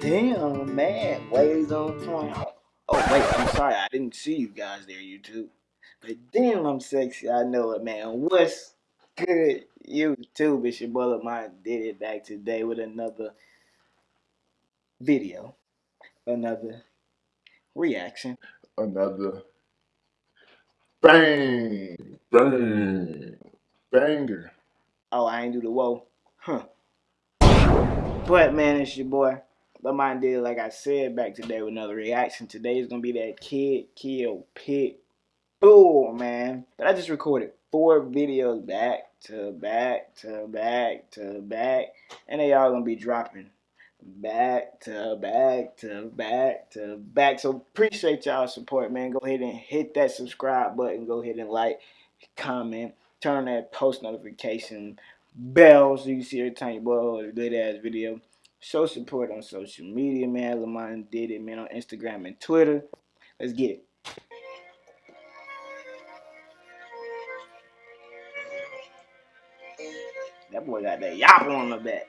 damn, man. Waves on point. Oh, wait, I'm sorry. I didn't see you guys there, YouTube. But damn, I'm sexy. I know it, man. What's good, YouTube? It's your brother Mine did it back today with another video, another reaction, another bang, bang, banger. Oh, I ain't do the whoa, huh? But man, it's your boy. But mine did, like I said, back today with another reaction. Today is gonna be that Kidd Keo pit bull, man. But I just recorded four videos back to back to back to back, and they all gonna be dropping back to back to back to back. So appreciate y'all support, man. Go ahead and hit that subscribe button. Go ahead and like, comment, turn on that post notification bell so you see every time you upload a good ass video. Show support on social media, man. Lamont did it, man, on Instagram and Twitter. Let's get it. That boy got that yap on the back.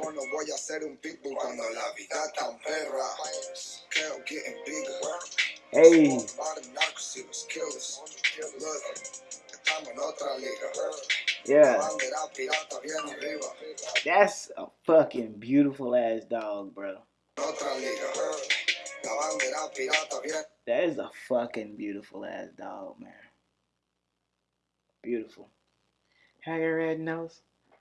¿Cómo no voy a ser un pitbull cuando la vida tan perra? Creo getting bigger. Hey. Yeah. That's a fucking beautiful ass dog, bro. That is a fucking beautiful ass dog, man. Beautiful. Have a red nose?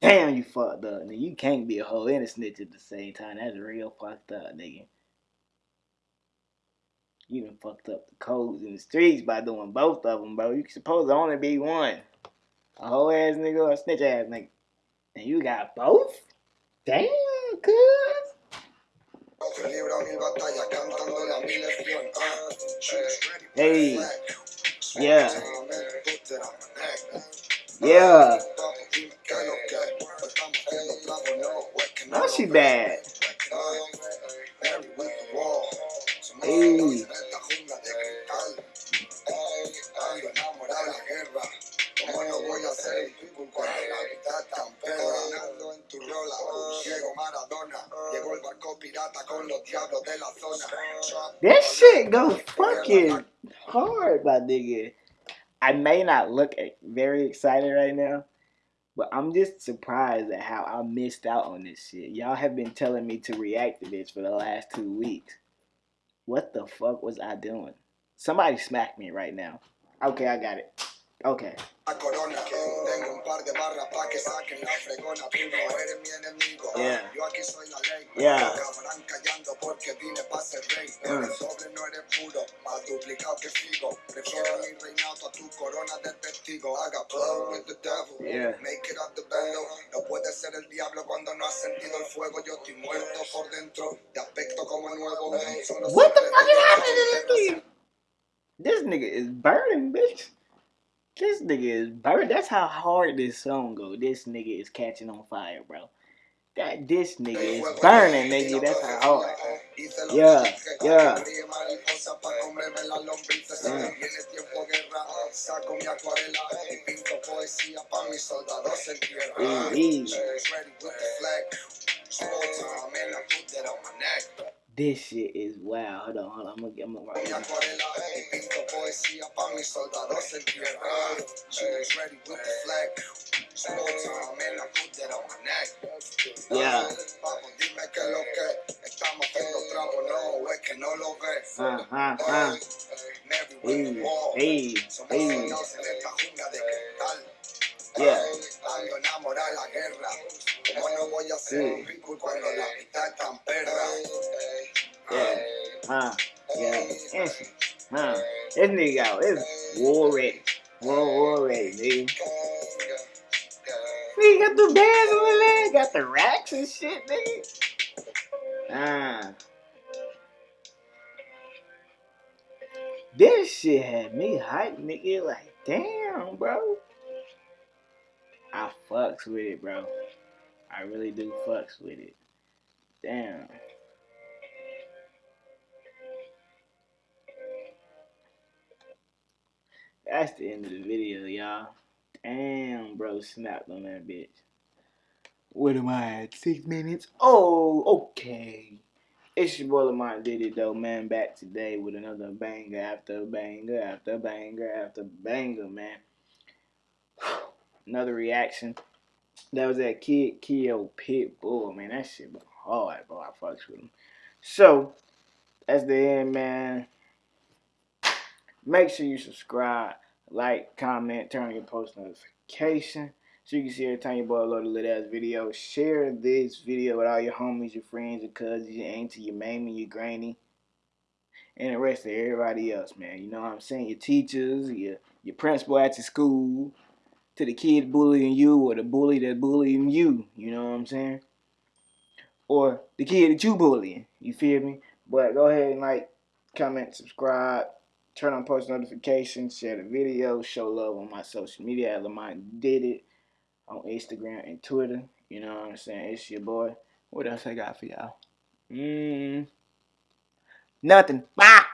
Damn, you fucked up. Nigga, you can't be a hoe and a snitch at the same time. That's real fucked up, nigga. You done fucked up the codes in the streets by doing both of them, bro. You supposed to only be one. A hoe ass nigga or a snitch ass nigga. And you got both? Damn, cuz. Hey. Yeah. Yeah. She bad. Hey. That shit go fucking hard, my nigga. I may not look very excited right now, but I'm just surprised at how I missed out on this shit. Y'all have been telling me to react to this for the last two weeks. What the fuck was I doing? Somebody smack me right now. Okay, I got it. Okay. corona. Tengo un par de barras pa' que saquen la fregona. Tú no eres mi enemigo. Yeah. Yo aquí soy la ley. Yeah. Acabarán callando porque vine pa' ser rey. Pero el sobre no eres puro, más duplicado que figo. Prefiero mi reinado a tu corona de testigo. Haga with the devil. Yeah. Make it up the. No puede ser el diablo cuando no has sentido el fuego. Yo estoy muerto por dentro. Te aspecto como nuevo. What the fuck is happening? This nigga is burning, bitch. This nigga is burning. That's how hard this song go. This nigga is catching on fire, bro. That this nigga is burning, nigga. That's how hard. Yeah, yeah. Mm. mm, mm. This shit is wow. Hold on, hold on. I'm gonna, I'm gonna rock this. Yeah. Uh, uh, uh. Hey, hey, hey. Yeah. Yeah. Huh. Yeah. Ese. Huh. This nigga out. It's war ready. War, war ready, nigga. Nigga got the bands on the leg. Got the racks and shit, nigga. Ah. This shit had me hyped, nigga. Like, damn, bro. I fucks with it, bro. I really do fucks with it. Damn. That's the end of the video, y'all. Damn, bro, snapped on that bitch. What am I at? Six minutes? Oh, okay. It's your boy Lamont did it though, man. Back today with another banger after banger after banger after banger, man. Another reaction. That was that Kidd Keo Pitbull, man. That shit was hard, bro. I fucks with him. So, that's the end, man. Make sure you subscribe, like, comment, turn on your post notification so you can see every time your boy upload a little ass video. Share this video with all your homies, your friends, your cousins, your auntie, your mammy, your granny, and the rest of everybody else, man. You know what I'm saying? Your teachers, your your principal at your school, to the kid bullying you or the bully that bullying you. You know what I'm saying? Or the kid that you bullying. You feel me? But go ahead and like, comment, subscribe, turn on post notifications, share the video, show love on my social media at Lamont Did It on Instagram and Twitter. You know what I'm saying? It's your boy. What else I got for y'all? Mmm. Nothing. Bye.